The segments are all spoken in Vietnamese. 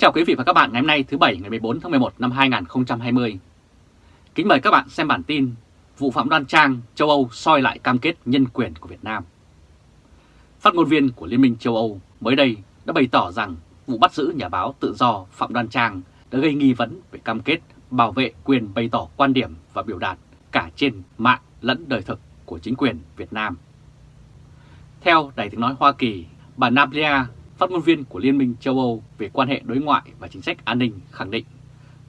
chào quý vị và các bạn ngày hôm nay thứ Bảy ngày 14 tháng 11 năm 2020. Kính mời các bạn xem bản tin Vụ Phạm Đoan Trang châu Âu soi lại cam kết nhân quyền của Việt Nam. Phát ngôn viên của Liên minh châu Âu mới đây đã bày tỏ rằng vụ bắt giữ nhà báo tự do Phạm Đoan Trang đã gây nghi vấn về cam kết bảo vệ quyền bày tỏ quan điểm và biểu đạt cả trên mạng lẫn đời thực của chính quyền Việt Nam. Theo Đài tiếng nói Hoa Kỳ, bà Nablia phát ngôn viên của Liên minh châu Âu về quan hệ đối ngoại và chính sách an ninh khẳng định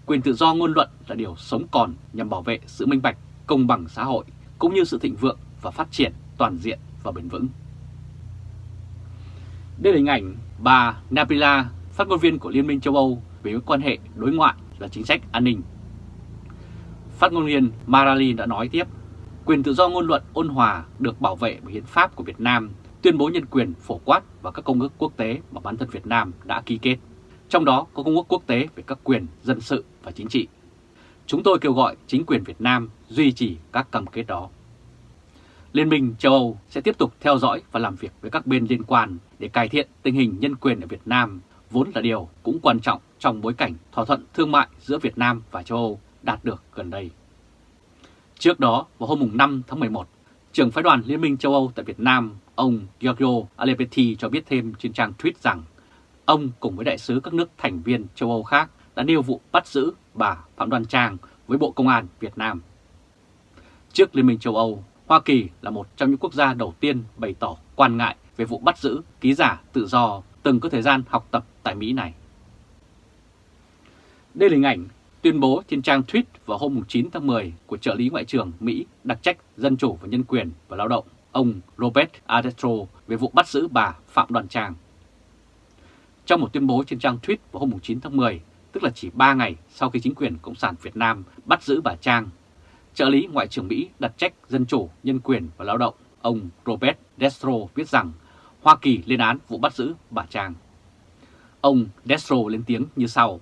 quyền tự do ngôn luận là điều sống còn nhằm bảo vệ sự minh bạch, công bằng xã hội cũng như sự thịnh vượng và phát triển toàn diện và bền vững. Đây là hình ảnh bà Napila, phát ngôn viên của Liên minh châu Âu về quan hệ đối ngoại và chính sách an ninh. Phát ngôn viên Marali đã nói tiếp, quyền tự do ngôn luận ôn hòa được bảo vệ bởi hiến pháp của Việt Nam tuyên bố nhân quyền phổ quát và các công ước quốc tế mà bản thân Việt Nam đã ký kết, trong đó có công ước quốc tế về các quyền dân sự và chính trị. Chúng tôi kêu gọi chính quyền Việt Nam duy trì các cam kết đó. Liên minh châu Âu sẽ tiếp tục theo dõi và làm việc với các bên liên quan để cải thiện tình hình nhân quyền ở Việt Nam, vốn là điều cũng quan trọng trong bối cảnh thỏa thuận thương mại giữa Việt Nam và châu Âu đạt được gần đây. Trước đó, vào hôm 5 tháng 11, trưởng phái đoàn Liên minh châu Âu tại Việt Nam Ông Giorgio Alepetti cho biết thêm trên trang tweet rằng ông cùng với đại sứ các nước thành viên châu Âu khác đã nêu vụ bắt giữ bà Phạm Đoan Trang với Bộ Công an Việt Nam. Trước Liên minh châu Âu, Hoa Kỳ là một trong những quốc gia đầu tiên bày tỏ quan ngại về vụ bắt giữ ký giả tự do từng có thời gian học tập tại Mỹ này. Đây là hình ảnh tuyên bố trên trang tweet vào hôm 9 tháng 10 của trợ lý Ngoại trưởng Mỹ đặc trách Dân chủ và Nhân quyền và Lao động ông Robert Adestro về vụ bắt giữ bà Phạm Đoàn Trang. Trong một tuyên bố trên trang tweet vào hôm 9 tháng 10, tức là chỉ 3 ngày sau khi chính quyền Cộng sản Việt Nam bắt giữ bà Trang, trợ lý Ngoại trưởng Mỹ đặt trách Dân chủ, Nhân quyền và Lao động, ông Robert Destro viết rằng Hoa Kỳ lên án vụ bắt giữ bà Trang. Ông Destro lên tiếng như sau.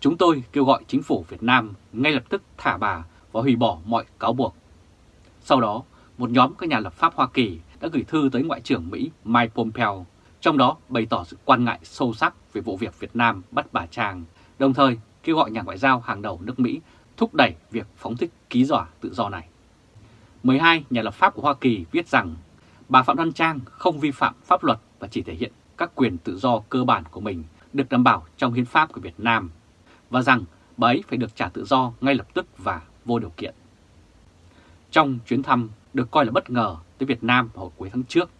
Chúng tôi kêu gọi chính phủ Việt Nam ngay lập tức thả bà và hủy bỏ mọi cáo buộc. Sau đó, một nhóm các nhà lập pháp Hoa Kỳ đã gửi thư tới Ngoại trưởng Mỹ Mike Pompeo, trong đó bày tỏ sự quan ngại sâu sắc về vụ việc Việt Nam bắt bà Trang, đồng thời kêu gọi nhà ngoại giao hàng đầu nước Mỹ thúc đẩy việc phóng thích ký giả tự do này. 12 nhà lập pháp của Hoa Kỳ viết rằng bà Phạm Đoan Trang không vi phạm pháp luật và chỉ thể hiện các quyền tự do cơ bản của mình được đảm bảo trong hiến pháp của Việt Nam và rằng bà ấy phải được trả tự do ngay lập tức và vô điều kiện. Trong chuyến thăm được coi là bất ngờ tới Việt Nam vào cuối tháng trước,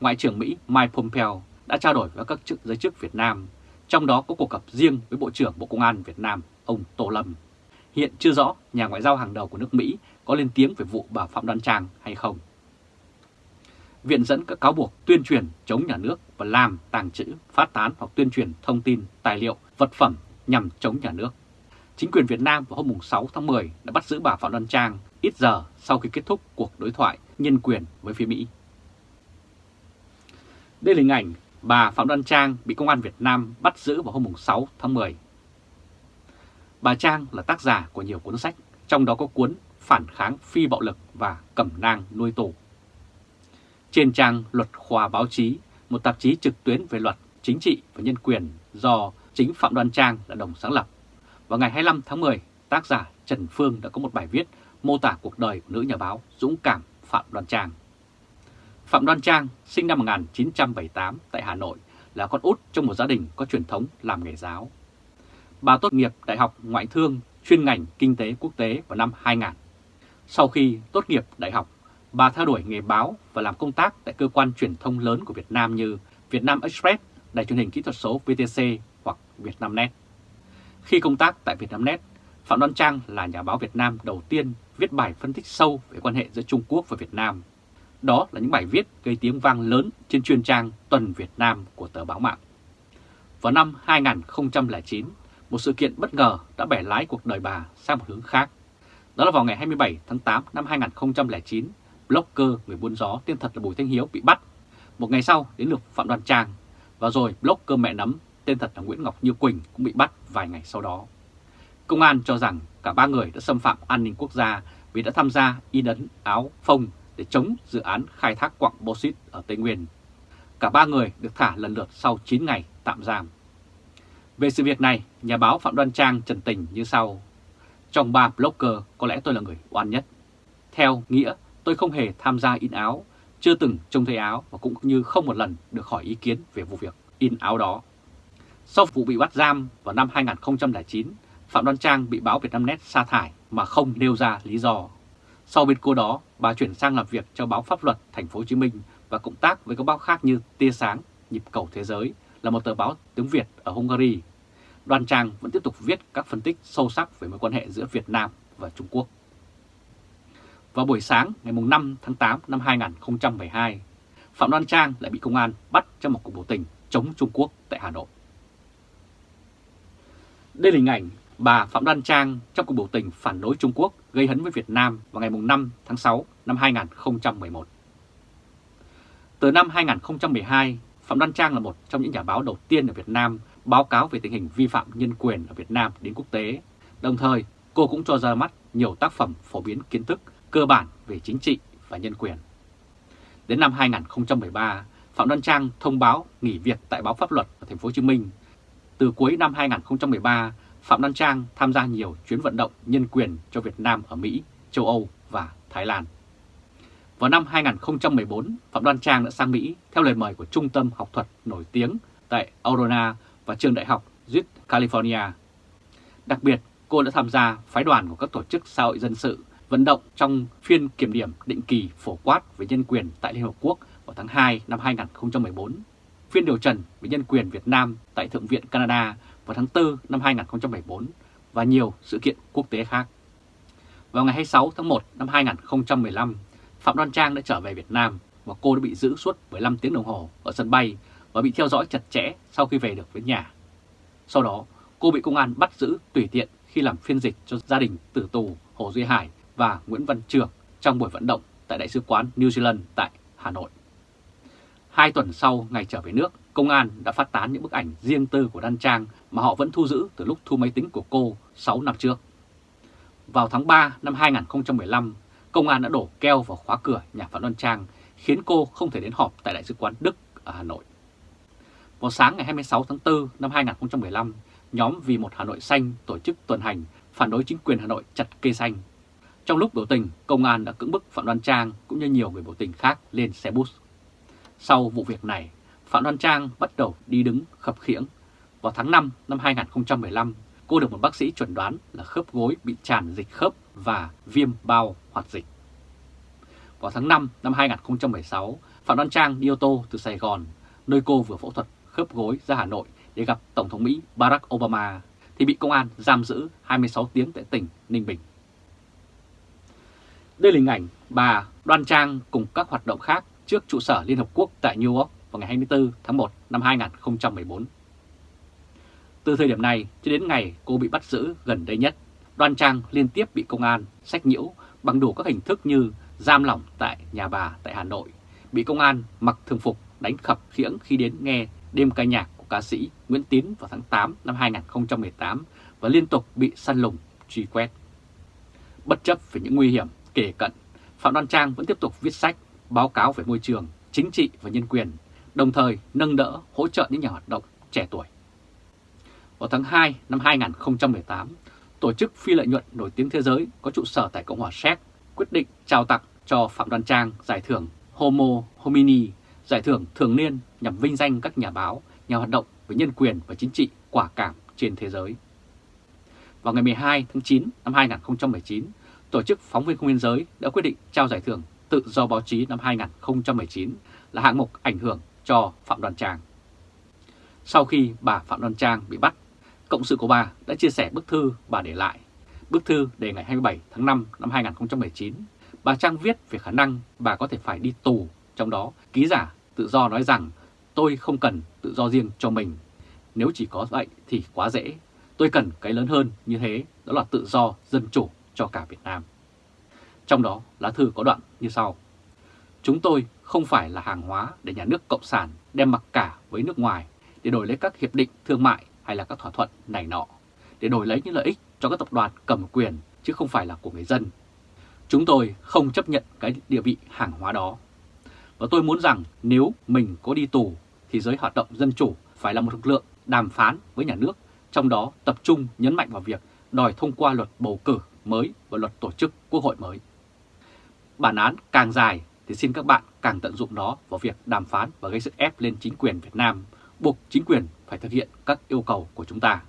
Ngoại trưởng Mỹ Mike Pompeo đã trao đổi với các chức giới chức Việt Nam, trong đó có cuộc gặp riêng với Bộ trưởng Bộ Công an Việt Nam, ông Tô Lâm. Hiện chưa rõ nhà ngoại giao hàng đầu của nước Mỹ có lên tiếng về vụ bà Phạm Đoan Trang hay không. Viện dẫn các cáo buộc tuyên truyền chống nhà nước và làm, tàng trữ, phát tán hoặc tuyên truyền thông tin, tài liệu, vật phẩm nhằm chống nhà nước. Chính quyền Việt Nam vào hôm 6 tháng 10 đã bắt giữ bà Phạm Đoan Trang ít giờ sau khi kết thúc cuộc đối thoại nhân quyền với phía Mỹ. Đây là hình ảnh bà Phạm Đoan Trang bị Công an Việt Nam bắt giữ vào hôm 6 tháng 10. Bà Trang là tác giả của nhiều cuốn sách, trong đó có cuốn Phản kháng phi bạo lực và Cẩm nang nuôi tù. Trên trang Luật Khoa Báo chí, một tạp chí trực tuyến về luật, chính trị và nhân quyền do chính Phạm Đoan Trang là đồng sáng lập. Vào ngày 25 tháng 10, tác giả Trần Phương đã có một bài viết mô tả cuộc đời của nữ nhà báo dũng cảm Phạm Đoan Trang. Phạm Đoan Trang sinh năm 1978 tại Hà Nội là con út trong một gia đình có truyền thống làm nghề giáo. Bà tốt nghiệp Đại học Ngoại thương chuyên ngành Kinh tế Quốc tế vào năm 2000. Sau khi tốt nghiệp đại học, bà theo đuổi nghề báo và làm công tác tại cơ quan truyền thông lớn của Việt Nam như Việt Nam Express, Đài truyền hình kỹ thuật số VTC Vietnamnet. Khi công tác tại Vietnamnet, Phạm Đoan Trang là nhà báo Việt Nam đầu tiên viết bài phân tích sâu về quan hệ giữa Trung Quốc và Việt Nam. Đó là những bài viết gây tiếng vang lớn trên chuyên trang Tuần Việt Nam của tờ báo mạng. Vào năm 2009, một sự kiện bất ngờ đã bẻ lái cuộc đời bà sang một hướng khác. Đó là vào ngày 27 tháng 8 năm 2009, blogger người buôn gió tên thật là Bùi Thanh Hiếu bị bắt. Một ngày sau đến lượt Phạm Đoan Trang, và rồi blogger mẹ nấm tên thật là Nguyễn Ngọc Như Quỳnh cũng bị bắt vài ngày sau đó. Công an cho rằng cả ba người đã xâm phạm an ninh quốc gia vì đã tham gia in ấn áo phông để chống dự án khai thác quặng bauxit ở Tây Nguyên. Cả ba người được thả lần lượt sau 9 ngày tạm giam. Về sự việc này, nhà báo Phạm Đoan Trang trần tình như sau. Trong ba blogger, có lẽ tôi là người oan nhất. Theo nghĩa, tôi không hề tham gia in áo, chưa từng trông thấy áo và cũng như không một lần được hỏi ý kiến về vụ việc in áo đó. Sau vụ bị bắt giam vào năm 2009, Phạm Đoan Trang bị báo Vietnamnet sa thải mà không nêu ra lý do. Sau biến cố đó, bà chuyển sang làm việc cho báo Pháp luật Thành phố Hồ Chí Minh và cộng tác với các báo khác như Tia Sáng, Nhịp Cầu Thế Giới là một tờ báo tiếng Việt ở Hungary. Đoan Trang vẫn tiếp tục viết các phân tích sâu sắc về mối quan hệ giữa Việt Nam và Trung Quốc. Vào buổi sáng ngày 5 tháng 8 năm 2012, Phạm Đoan Trang lại bị công an bắt trong một cuộc biểu tình chống Trung Quốc tại Hà Nội. Đây là hình ảnh bà Phạm Đoan Trang trong cuộc biểu tình phản đối Trung Quốc gây hấn với Việt Nam vào ngày 5 tháng 6 năm 2011. Từ năm 2012, Phạm Đoan Trang là một trong những nhà báo đầu tiên ở Việt Nam báo cáo về tình hình vi phạm nhân quyền ở Việt Nam đến quốc tế. Đồng thời, cô cũng cho ra mắt nhiều tác phẩm phổ biến kiến thức cơ bản về chính trị và nhân quyền. Đến năm 2013, Phạm Đoan Trang thông báo nghỉ việc tại báo Pháp luật ở thành phố Hồ Chí Minh. Từ cuối năm 2013, Phạm Đoan Trang tham gia nhiều chuyến vận động nhân quyền cho Việt Nam ở Mỹ, châu Âu và Thái Lan. Vào năm 2014, Phạm Đoan Trang đã sang Mỹ theo lời mời của trung tâm học thuật nổi tiếng tại Aurora và trường đại học Duke, California. Đặc biệt, cô đã tham gia phái đoàn của các tổ chức xã hội dân sự vận động trong phiên kiểm điểm định kỳ phổ quát về nhân quyền tại Liên Hợp Quốc vào tháng 2 năm 2014, phiên điều trần về nhân quyền Việt Nam tại Thượng viện Canada vào tháng 4 năm 2014 và nhiều sự kiện quốc tế khác. Vào ngày 26 tháng 1 năm 2015, Phạm Đoan Trang đã trở về Việt Nam và cô đã bị giữ suốt 15 tiếng đồng hồ ở sân bay và bị theo dõi chặt chẽ sau khi về được với nhà. Sau đó, cô bị công an bắt giữ tùy tiện khi làm phiên dịch cho gia đình tử tù Hồ Duy Hải và Nguyễn Văn Trường trong buổi vận động tại Đại sứ quán New Zealand tại Hà Nội. Hai tuần sau ngày trở về nước, công an đã phát tán những bức ảnh riêng tư của Đan Trang mà họ vẫn thu giữ từ lúc thu máy tính của cô 6 năm trước. Vào tháng 3 năm 2015, công an đã đổ keo vào khóa cửa nhà Phạm Đoan Trang, khiến cô không thể đến họp tại Đại sứ quán Đức ở Hà Nội. Vào sáng ngày 26 tháng 4 năm 2015, nhóm Vì một Hà Nội Xanh tổ chức tuần hành phản đối chính quyền Hà Nội chặt cây xanh. Trong lúc biểu tình, công an đã cưỡng bức Phạm Đoan Trang cũng như nhiều người biểu tình khác lên xe bus. Sau vụ việc này, Phạm Đoan Trang bắt đầu đi đứng khập khiễng. Vào tháng 5 năm 2015, cô được một bác sĩ chuẩn đoán là khớp gối bị tràn dịch khớp và viêm bao hoạt dịch. Vào tháng 5 năm 2016, Phạm Đoan Trang đi ô tô từ Sài Gòn, nơi cô vừa phẫu thuật khớp gối ra Hà Nội để gặp Tổng thống Mỹ Barack Obama, thì bị công an giam giữ 26 tiếng tại tỉnh Ninh Bình. Đây là hình ảnh bà Đoan Trang cùng các hoạt động khác trước trụ sở Liên Hợp Quốc tại New York vào ngày 24 tháng 1 năm 2014. Từ thời điểm này cho đến ngày cô bị bắt giữ gần đây nhất, Đoan Trang liên tiếp bị công an sách nhiễu bằng đủ các hình thức như giam lỏng tại nhà bà tại Hà Nội, bị công an mặc thường phục đánh khập khiễng khi đến nghe đêm ca nhạc của ca sĩ Nguyễn Tín vào tháng 8 năm 2018 và liên tục bị săn lùng, truy quét. Bất chấp về những nguy hiểm kể cận, Phạm Đoan Trang vẫn tiếp tục viết sách, báo cáo về môi trường, chính trị và nhân quyền, đồng thời nâng đỡ, hỗ trợ những nhà hoạt động trẻ tuổi. Vào tháng 2 năm 2018, tổ chức phi lợi nhuận nổi tiếng thế giới có trụ sở tại Cộng hòa Séc quyết định trao tặng cho Phạm Đoan Trang giải thưởng Homo Homini, giải thưởng thường niên nhằm vinh danh các nhà báo, nhà hoạt động về nhân quyền và chính trị quả cảm trên thế giới. Vào ngày 12 tháng 9 năm 2019, Tổ chức Phóng viên Không biên giới đã quyết định trao giải thưởng tự do báo chí năm 2019 là hạng mục ảnh hưởng cho Phạm đoàn Trang. Sau khi bà Phạm đoàn Trang bị bắt, cộng sự của bà đã chia sẻ bức thư bà để lại. Bức thư đề ngày 27 tháng 5 năm 2019, bà Trang viết về khả năng bà có thể phải đi tù, trong đó ký giả tự do nói rằng tôi không cần tự do riêng cho mình. Nếu chỉ có vậy thì quá dễ. Tôi cần cái lớn hơn như thế, đó là tự do, dân chủ cho cả Việt Nam. Trong đó, lá thư có đoạn như sau. Chúng tôi không phải là hàng hóa để nhà nước Cộng sản đem mặc cả với nước ngoài để đổi lấy các hiệp định thương mại hay là các thỏa thuận này nọ, để đổi lấy những lợi ích cho các tập đoàn cầm quyền chứ không phải là của người dân. Chúng tôi không chấp nhận cái địa vị hàng hóa đó. Và tôi muốn rằng nếu mình có đi tù thì giới hoạt động dân chủ phải là một lực lượng đàm phán với nhà nước trong đó tập trung nhấn mạnh vào việc đòi thông qua luật bầu cử mới và luật tổ chức quốc hội mới. Bản án càng dài thì xin các bạn càng tận dụng nó vào việc đàm phán và gây sức ép lên chính quyền Việt Nam, buộc chính quyền phải thực hiện các yêu cầu của chúng ta.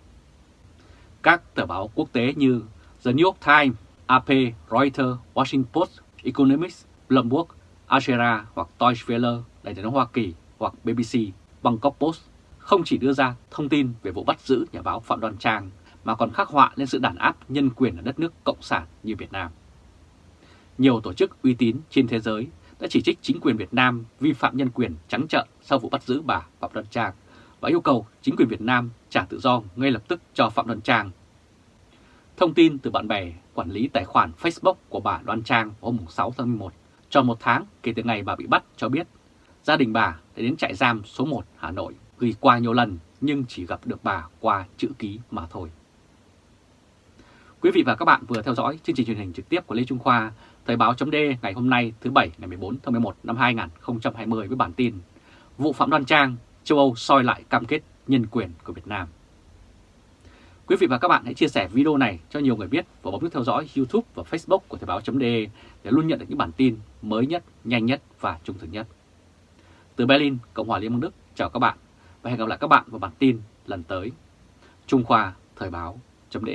Các tờ báo quốc tế như The New York Times, AP, Reuters, Washington Post, Economics, Bloomberg, Ashera hoặc Deutsche Welle, đại tiếng Hoa Kỳ hoặc BBC, Bangkok Post không chỉ đưa ra thông tin về vụ bắt giữ nhà báo Phạm Đoan Trang mà còn khắc họa lên sự đàn áp nhân quyền ở đất nước Cộng sản như Việt Nam. Nhiều tổ chức uy tín trên thế giới đã chỉ trích chính quyền Việt Nam vi phạm nhân quyền trắng trợn sau vụ bắt giữ bà Phạm Đoan Trang và yêu cầu chính quyền Việt Nam trả tự do ngay lập tức cho Phạm Đoan Trang. Thông tin từ bạn bè quản lý tài khoản Facebook của bà Đoan Trang hôm 6 tháng 11, tròn một tháng kể từ ngày bà bị bắt cho biết gia đình bà đã đến trại giam số 1 Hà Nội gửi qua nhiều lần nhưng chỉ gặp được bà qua chữ ký mà thôi. Quý vị và các bạn vừa theo dõi chương trình truyền hình trực tiếp của Lê Trung Khoa, Thời báo chấm ngày hôm nay thứ Bảy ngày 14 tháng 11 năm 2020 với bản tin Vụ Phạm Đoan Trang, châu Âu soi lại cam kết nhân quyền của Việt Nam. Quý vị và các bạn hãy chia sẻ video này cho nhiều người biết và bấm nút theo dõi YouTube và Facebook của Thời báo chấm để luôn nhận được những bản tin mới nhất, nhanh nhất và trung thực nhất. Từ Berlin, Cộng hòa Liên bang Đức, chào các bạn và hẹn gặp lại các bạn vào bản tin lần tới. Trung Khoa Thời báo chấm